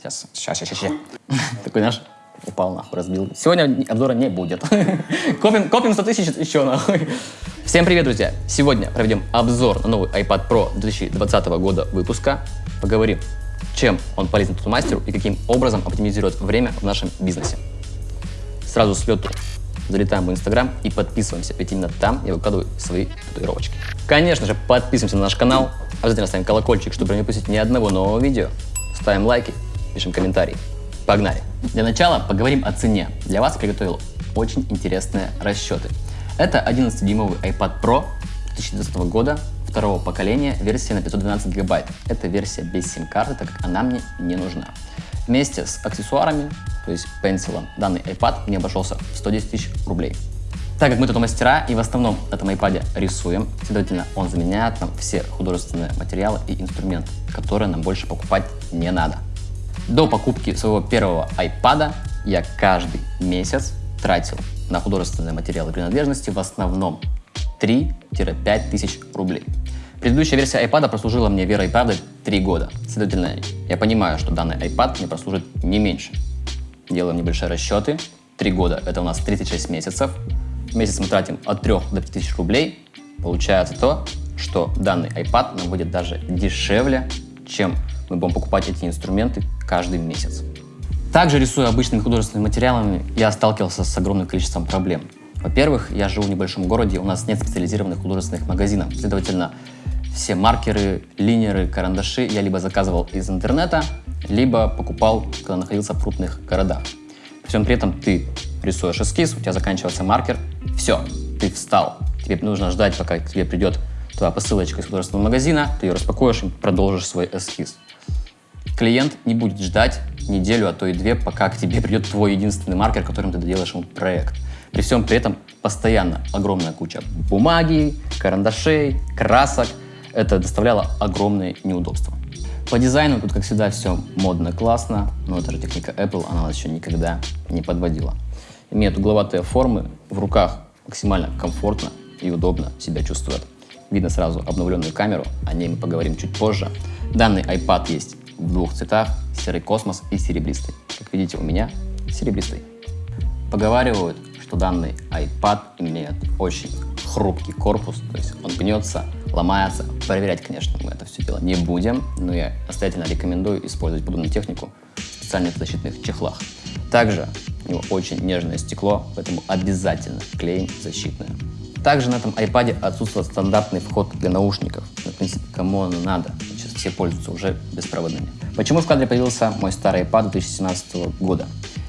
Сейчас, сейчас, сейчас, сейчас. Такой, знаешь, упал нахуй, разбил. Сегодня обзора не будет. Копим, копим 100 тысяч еще нахуй. Всем привет, друзья! Сегодня проведем обзор на новый iPad Pro 2020 года выпуска. Поговорим, чем он полезен тут мастеру и каким образом оптимизирует время в нашем бизнесе. Сразу с лету залетаем в Инстаграм и подписываемся, ведь именно там я выкладываю свои татуировочки. Конечно же, подписываемся на наш канал, обязательно ставим колокольчик, чтобы не упустить ни одного нового видео, ставим лайки, пишем комментарии. Погнали! Для начала поговорим о цене. Для вас приготовил очень интересные расчеты. Это 11-дюймовый iPad Pro 2020 года, второго поколения, версия на 512 гигабайт. Это версия без сим-карты, так как она мне не нужна. Вместе с аксессуарами, то есть пенсилом, данный iPad мне обошелся в 110 тысяч рублей. Так как мы тут мастера и в основном на этом iPad рисуем, следовательно, он заменяет нам все художественные материалы и инструменты, которые нам больше покупать не надо. До покупки своего первого iPad я каждый месяц тратил на художественные материалы принадлежности в основном 3-5 тысяч рублей. Предыдущая версия iPad прослужила мне верой и правдой 3 года. Следовательно, я понимаю, что данный iPad мне прослужит не меньше. Делаем небольшие расчеты. 3 года – это у нас 36 месяцев. В месяц мы тратим от 3 до 5 тысяч рублей. Получается то, что данный iPad нам будет даже дешевле, чем мы будем покупать эти инструменты каждый месяц. Также рисуя обычными художественными материалами, я сталкивался с огромным количеством проблем. Во-первых, я живу в небольшом городе, у нас нет специализированных художественных магазинов. Следовательно, все маркеры, линеры, карандаши я либо заказывал из интернета, либо покупал, когда находился в крупных городах. При всем при этом ты рисуешь эскиз, у тебя заканчивается маркер, все, ты встал. Тебе нужно ждать, пока к тебе придет твоя посылочка из художественного магазина, ты ее распакуешь и продолжишь свой эскиз. Клиент не будет ждать неделю, а то и две, пока к тебе придет твой единственный маркер, которым ты доделаешь ему проект. При всем при этом постоянно огромная куча бумаги, карандашей, красок. Это доставляло огромные неудобства. По дизайну тут, как всегда, все модно, классно, но это же техника Apple, она нас еще никогда не подводила. Имеет угловатые формы, в руках максимально комфортно и удобно себя чувствует. Видно сразу обновленную камеру, о ней мы поговорим чуть позже. Данный iPad есть в двух цветах, серый космос и серебристый. Как видите, у меня серебристый. Поговаривают, что данный iPad имеет очень хрупкий корпус, то есть он гнется, ломается. Проверять, конечно, мы это все дело не будем, но я настоятельно рекомендую использовать подобную технику в специальных защитных чехлах. Также у него очень нежное стекло, поэтому обязательно клеим защитное. Также на этом iPad отсутствует стандартный вход для наушников. Но, в принципе, кому он надо? Все пользуются уже беспроводными. Почему в кадре появился мой старый iPad 2017 года?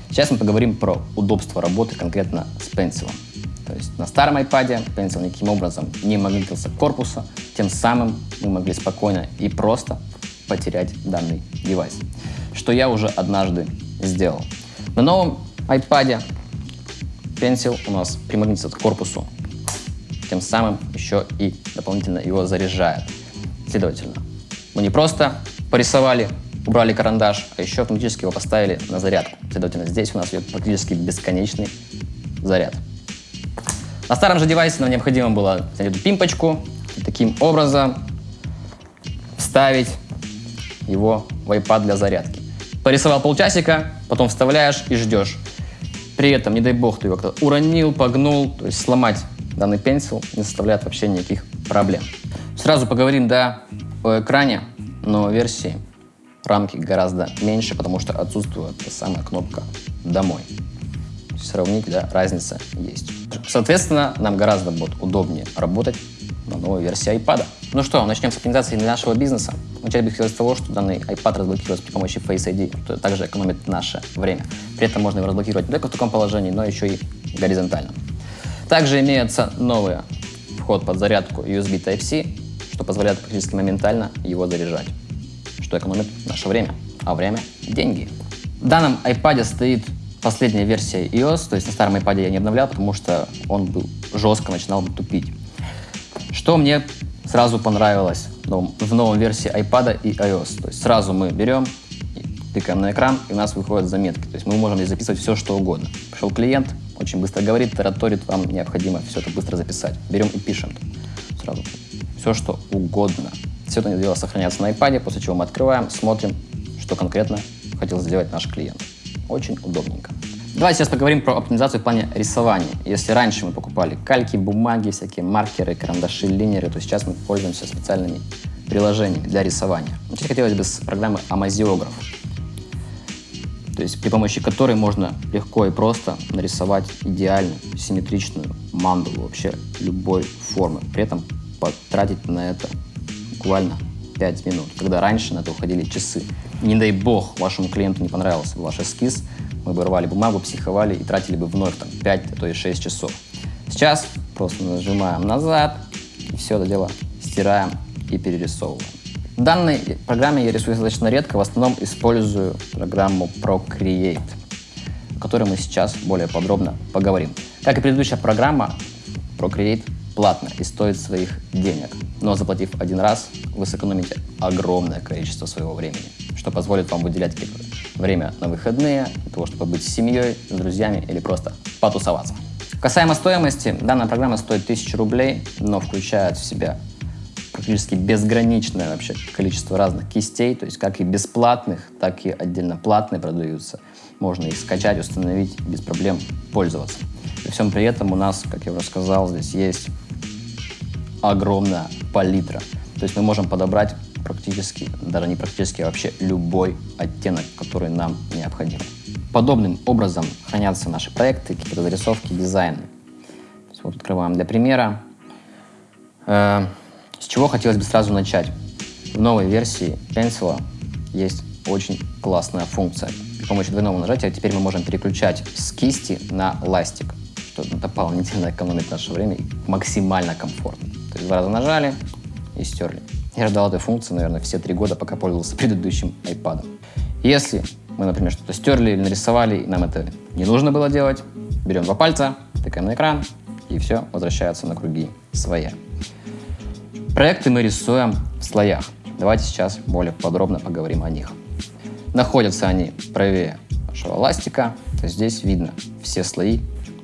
Сейчас мы поговорим про удобство работы конкретно с пенсилом. То есть на старом iPad пенсил никаким образом не магнитился к корпусу, тем самым мы могли спокойно и просто потерять данный девайс. Что я уже однажды сделал. На новом iPad пенсил у нас примагнитится к корпусу тем самым еще и дополнительно его заряжает. Следовательно, мы не просто порисовали, убрали карандаш, а еще автоматически его поставили на зарядку. Следовательно, здесь у нас идет практически бесконечный заряд. На старом же девайсе нам необходимо было взять эту пимпочку и таким образом вставить его в iPad для зарядки. Порисовал полчасика, потом вставляешь и ждешь. При этом, не дай бог, ты его как-то уронил, погнул, то есть сломать данный пенсил не составляет вообще никаких проблем. Сразу поговорим, да, о экране, но версии рамки гораздо меньше, потому что отсутствует самая кнопка «Домой». Сравнить, да, разница есть. Соответственно, нам гораздо будет удобнее работать на новой версии iPad. Ну что, начнем с оптимизации нашего бизнеса. Начать бы хотелось с того, что данный iPad разблокируется при помощи Face ID, что также экономит наше время. При этом можно его разблокировать не только в таком положении, но еще и горизонтально. Также имеется новый вход под зарядку USB Type-C, что позволяет практически моментально его заряжать, что экономит наше время, а время – деньги. В данном iPad стоит последняя версия iOS, то есть на старом iPad я не обновлял, потому что он был жестко начинал тупить. Что мне сразу понравилось в новом версии iPad и iOS. То есть сразу мы берем, тыкаем на экран, и у нас выходят заметки. То есть мы можем здесь записывать все, что угодно. Пришел клиент, очень быстро говорит, тараторит, вам необходимо все это быстро записать. Берем и пишем сразу все, что угодно. Все это дело сохраняется на iPad, после чего мы открываем, смотрим, что конкретно хотел сделать наш клиент. Очень удобненько. Давайте сейчас поговорим про оптимизацию в плане рисования. Если раньше мы покупали кальки, бумаги, всякие маркеры, карандаши, линеры, то сейчас мы пользуемся специальными приложениями для рисования. Начать хотелось бы с программы Амазиограф, то есть при помощи которой можно легко и просто нарисовать идеальную, симметричную мандалу вообще любой формы. При этом потратить на это буквально 5 минут, когда раньше на это уходили часы. Не дай бог вашему клиенту не понравился ваш эскиз, мы бы рвали бумагу, психовали и тратили бы вновь там 5, а то и 6 часов. Сейчас просто нажимаем назад и все это дело стираем и перерисовываем. В данной программе я рисую достаточно редко, в основном использую программу Procreate, о которой мы сейчас более подробно поговорим. Как и предыдущая программа, Procreate платно и стоит своих денег. Но заплатив один раз, вы сэкономите огромное количество своего времени, что позволит вам выделять время на выходные, для того, чтобы быть с семьей, с друзьями или просто потусоваться. Касаемо стоимости, данная программа стоит 1000 рублей, но включает в себя практически безграничное вообще количество разных кистей, то есть как и бесплатных, так и отдельно платные продаются. Можно их скачать, установить, без проблем пользоваться. При всем при этом у нас, как я уже сказал, здесь есть огромная палитра. То есть мы можем подобрать практически, даже не практически, а вообще любой оттенок, который нам необходим. Подобным образом хранятся наши проекты, какие-то зарисовки, дизайны. Вот открываем для примера. Э, с чего хотелось бы сразу начать? В новой версии Pencil есть очень классная функция. При помощи двойного нажатия теперь мы можем переключать с кисти на ластик, что дополнительно экономит наше время и максимально комфортно. То есть два раза нажали и стерли. Я ждал этой функции, наверное, все три года, пока пользовался предыдущим iPad. Если мы, например, что-то стерли или нарисовали, и нам это не нужно было делать, берем два пальца, тыкаем на экран, и все возвращается на круги своя. Проекты мы рисуем в слоях. Давайте сейчас более подробно поговорим о них. Находятся они правее нашего ластика, то есть здесь видно все слои,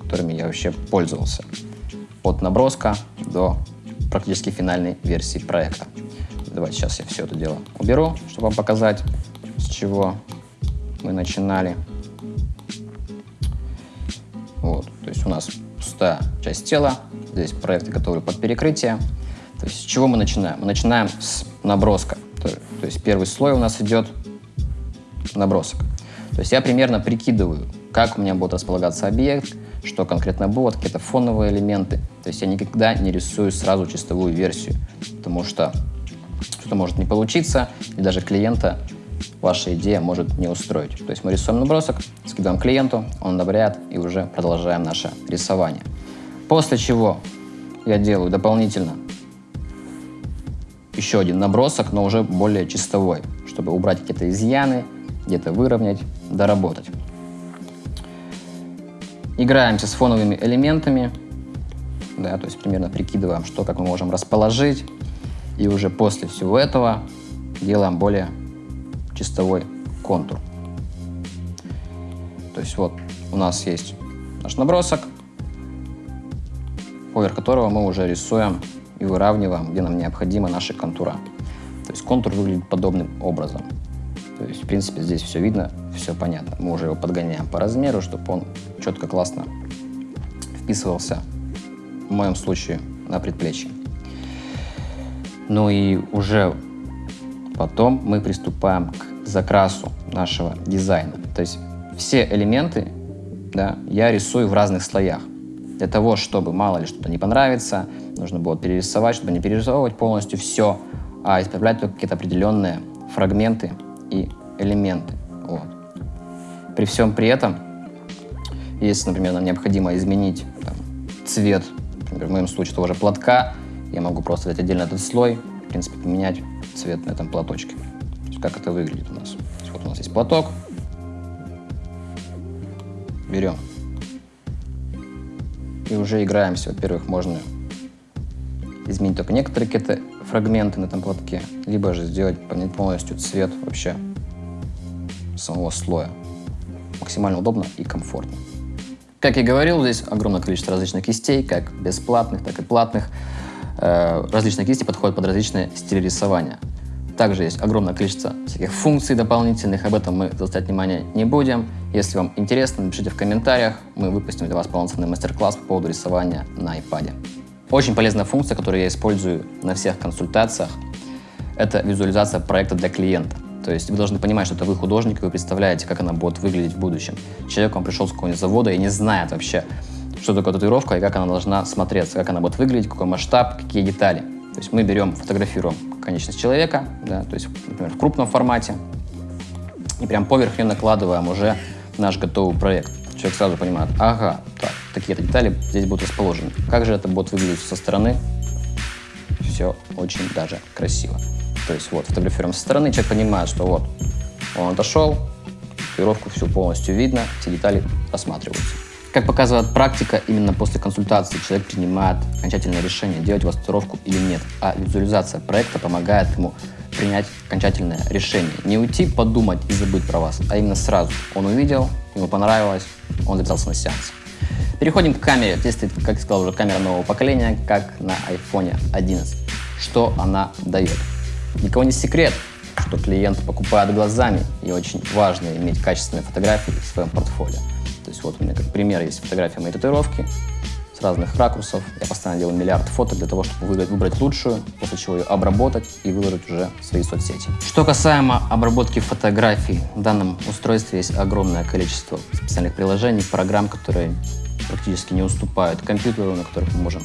которыми я вообще пользовался. От наброска до практически финальной версии проекта. Давайте сейчас я все это дело уберу, чтобы вам показать, с чего мы начинали. Вот, то есть у нас пустая часть тела, здесь проекты готовы под перекрытие. То есть с чего мы начинаем? Мы начинаем с наброска. То, то есть первый слой у нас идет набросок. То есть я примерно прикидываю, как у меня будет располагаться объект, что конкретно будет, какие-то фоновые элементы. То есть я никогда не рисую сразу чистовую версию, потому что что-то может не получиться, и даже клиента ваша идея может не устроить. То есть мы рисуем набросок, скидываем клиенту, он одобряет, и уже продолжаем наше рисование. После чего я делаю дополнительно еще один набросок, но уже более чистовой, чтобы убрать какие-то изъяны, где-то выровнять, доработать. Играемся с фоновыми элементами, да, то есть примерно прикидываем, что, как мы можем расположить, и уже после всего этого делаем более чистовой контур. То есть вот у нас есть наш набросок, поверх которого мы уже рисуем и выравниваем, где нам необходимо наши контура. То есть контур выглядит подобным образом. То есть, в принципе, здесь все видно, все понятно. Мы уже его подгоняем по размеру, чтобы он четко, классно вписывался, в моем случае, на предплечье. Ну и уже потом мы приступаем к закрасу нашего дизайна. То есть все элементы да, я рисую в разных слоях. Для того, чтобы мало ли что-то не понравится, нужно было перерисовать, чтобы не перерисовывать полностью все, а исправлять только какие-то определенные фрагменты и элементы. Вот. При всем при этом, если, например, нам необходимо изменить там, цвет, например, в моем случае того же платка, я могу просто взять отдельно этот слой, в принципе, поменять цвет на этом платочке. Как это выглядит у нас. Вот у нас есть платок. Берем. И уже играемся. Во-первых, можно изменить только некоторые какие-то фрагменты на этом платке, либо же сделать, поменять полностью цвет вообще самого слоя. Максимально удобно и комфортно. Как я говорил, здесь огромное количество различных кистей, как бесплатных, так и платных. Э, различные кисти подходят под различные стили рисования. Также есть огромное количество всяких функций дополнительных, об этом мы заострять внимание не будем. Если вам интересно, напишите в комментариях, мы выпустим для вас полноценный мастер-класс по поводу рисования на iPad. Очень полезная функция, которую я использую на всех консультациях, это визуализация проекта для клиента. То есть вы должны понимать, что это вы художник, и вы представляете, как она будет выглядеть в будущем. Человек вам пришел с какого-нибудь завода и не знает вообще, что такое татуировка и как она должна смотреться, как она будет выглядеть, какой масштаб, какие детали. То есть мы берем, фотографируем конечность человека, да, то есть, например, в крупном формате, и прям поверх нее накладываем уже наш готовый проект. Человек сразу понимает, ага, так, такие-то детали здесь будут расположены. Как же это будет выглядеть со стороны? Все очень даже красиво. То есть вот, фотографируем со стороны, человек понимает, что вот, он отошел, татуировку всю полностью видно, все детали рассматриваются. Как показывает практика, именно после консультации человек принимает окончательное решение, делать у вас татуировку или нет. А визуализация проекта помогает ему принять окончательное решение. Не уйти, подумать и забыть про вас, а именно сразу. Он увидел, ему понравилось, он записался на сеанс. Переходим к камере. Здесь как я сказал, уже камера нового поколения, как на iPhone 11. Что она дает? Никого не секрет, что клиент покупает глазами, и очень важно иметь качественные фотографии в своем портфолио. То есть вот у меня как пример есть фотография моей татуировки с разных ракурсов. Я постоянно делаю миллиард фото для того, чтобы выбрать, выбрать лучшую, после чего ее обработать и выложить уже в свои соцсети. Что касаемо обработки фотографий, в данном устройстве есть огромное количество специальных приложений, программ, которые практически не уступают компьютеру, на которых мы можем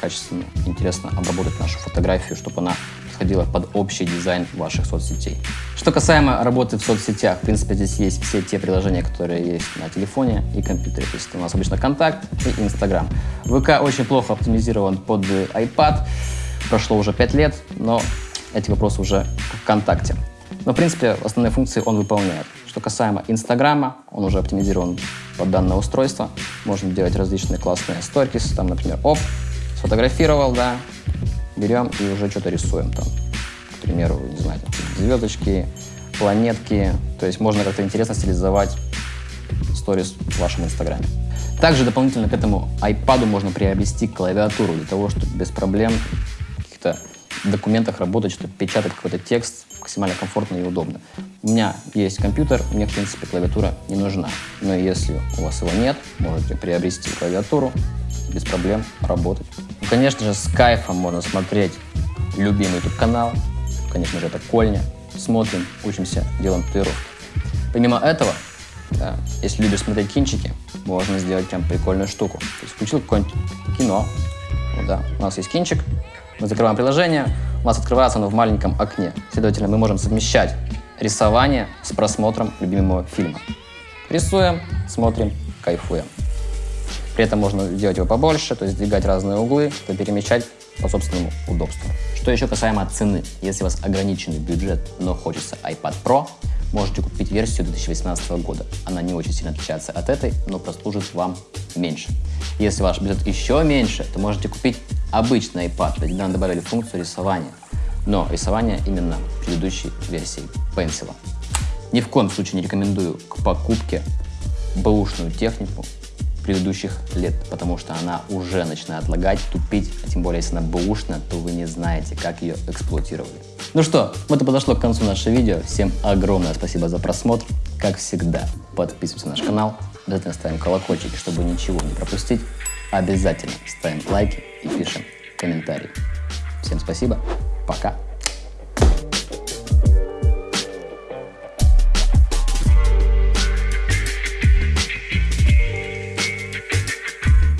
качественно, интересно обработать нашу фотографию, чтобы она подходила под общий дизайн ваших соцсетей. Что касаемо работы в соцсетях, в принципе, здесь есть все те приложения, которые есть на телефоне и компьютере. То есть у нас обычно Контакт и Инстаграм. ВК очень плохо оптимизирован под iPad. Прошло уже 5 лет, но эти вопросы уже в ВКонтакте. Но, в принципе, основные функции он выполняет. Что касаемо Инстаграма, он уже оптимизирован под данное устройство. Можно делать различные классные сторис, там, например, оп, сфотографировал, да, берем и уже что-то рисуем там. К примеру, не знаю, там, звездочки, планетки. То есть можно как-то интересно стилизовать сторис в вашем инстаграме. Также дополнительно к этому iPad можно приобрести клавиатуру для того, чтобы без проблем в каких-то документах работать, чтобы печатать какой-то текст максимально комфортно и удобно. У меня есть компьютер, мне, в принципе, клавиатура не нужна. Но если у вас его нет, можете приобрести клавиатуру, без проблем работать. Ну, конечно же, с кайфом можно смотреть любимый YouTube канал. Конечно же, это Кольня. Смотрим, учимся, делаем татуировки. Помимо этого, да, если любишь смотреть кинчики, можно сделать прям прикольную штуку. То есть включил какое-нибудь кино. Вот, да, у нас есть кинчик, мы закрываем приложение, у нас открывается оно в маленьком окне. Следовательно, мы можем совмещать рисование с просмотром любимого фильма. Рисуем, смотрим, кайфуем. При этом можно сделать его побольше, то есть двигать разные углы, то перемещать по собственному удобству. Что еще касаемо цены. Если у вас ограниченный бюджет, но хочется iPad Pro, можете купить версию 2018 года. Она не очень сильно отличается от этой, но прослужит вам меньше. Если ваш бюджет еще меньше, то можете купить обычный iPad, ведь там добавили функцию рисования. Но рисование именно предыдущей версии Pencil. Ни в коем случае не рекомендую к покупке бэушную технику, предыдущих лет, потому что она уже начинает лагать, тупить, а тем более, если она бэушная, то вы не знаете, как ее эксплуатировали. Ну что, вот и подошло к концу наше видео. Всем огромное спасибо за просмотр. Как всегда, подписываемся на наш канал, обязательно ставим колокольчики, чтобы ничего не пропустить. Обязательно ставим лайки и пишем комментарии. Всем спасибо, пока.